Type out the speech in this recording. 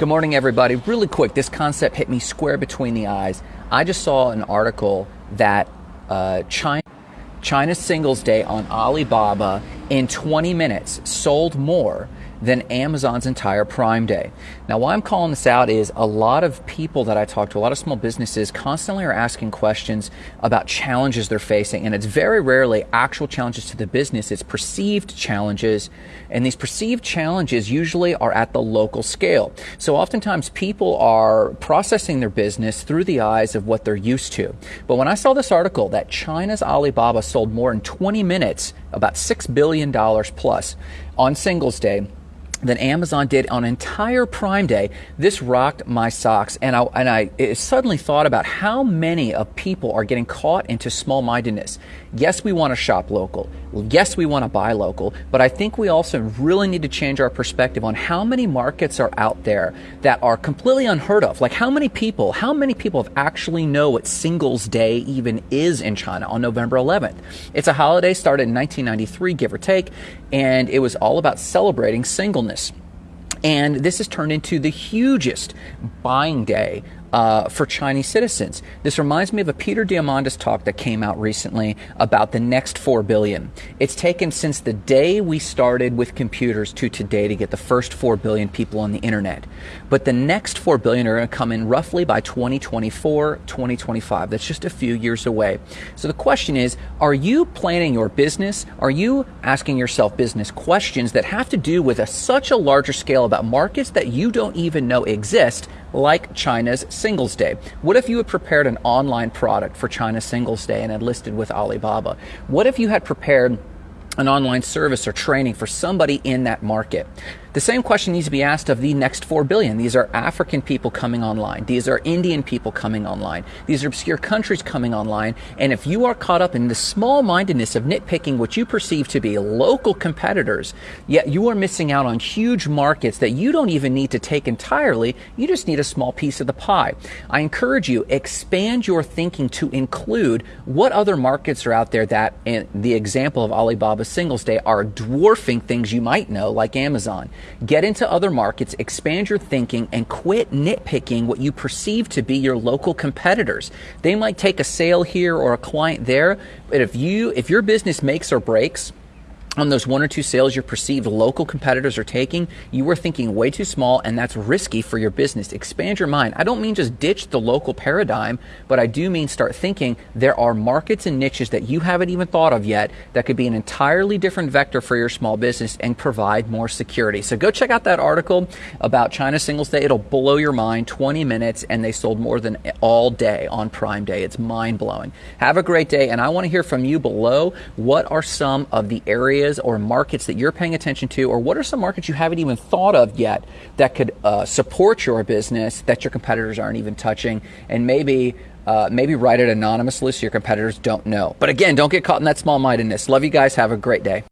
Good morning, everybody. Really quick, this concept hit me square between the eyes. I just saw an article that uh, China, China's Singles Day on Alibaba in 20 minutes sold more than Amazon's entire Prime Day. Now, why I'm calling this out is a lot of people that I talk to, a lot of small businesses, constantly are asking questions about challenges they're facing. And it's very rarely actual challenges to the business, it's perceived challenges. And these perceived challenges usually are at the local scale. So oftentimes people are processing their business through the eyes of what they're used to. But when I saw this article that China's Alibaba sold more in 20 minutes, about $6 billion plus on Singles Day, than Amazon did on entire Prime Day. This rocked my socks, and I and I suddenly thought about how many of people are getting caught into small mindedness. Yes, we want to shop local. Yes, we want to buy local, but I think we also really need to change our perspective on how many markets are out there that are completely unheard of. Like how many people, how many people have actually know what Singles Day even is in China on November 11th? It's a holiday started in 1993, give or take, and it was all about celebrating singleness. And this has turned into the hugest buying day uh, for Chinese citizens. This reminds me of a Peter Diamandis talk that came out recently about the next 4 billion. It's taken since the day we started with computers to today to get the first 4 billion people on the internet. But the next 4 billion are going to come in roughly by 2024, 2025. That's just a few years away. So the question is, are you planning your business? Are you asking yourself business questions that have to do with a, such a larger scale about markets that you don't even know exist? like China's Singles Day. What if you had prepared an online product for China's Singles Day and had listed with Alibaba? What if you had prepared an online service or training for somebody in that market? The same question needs to be asked of the next 4 billion. These are African people coming online. These are Indian people coming online. These are obscure countries coming online. And if you are caught up in the small mindedness of nitpicking what you perceive to be local competitors, yet you are missing out on huge markets that you don't even need to take entirely. You just need a small piece of the pie. I encourage you, expand your thinking to include what other markets are out there that, in the example of Alibaba Singles Day, are dwarfing things you might know, like Amazon. Get into other markets, expand your thinking, and quit nitpicking what you perceive to be your local competitors. They might take a sale here or a client there, but if you if your business makes or breaks on those one or two sales your perceived local competitors are taking, you are thinking way too small and that's risky for your business. Expand your mind. I don't mean just ditch the local paradigm, but I do mean start thinking there are markets and niches that you haven't even thought of yet that could be an entirely different vector for your small business and provide more security. So go check out that article about China Singles Day. It'll blow your mind. 20 minutes and they sold more than all day on Prime Day. It's mind blowing. Have a great day and I want to hear from you below. What are some of the areas areas or markets that you're paying attention to, or what are some markets you haven't even thought of yet that could uh, support your business that your competitors aren't even touching, and maybe uh, maybe write it anonymously so your competitors don't know. But again, don't get caught in that small mindedness. Love you guys. Have a great day.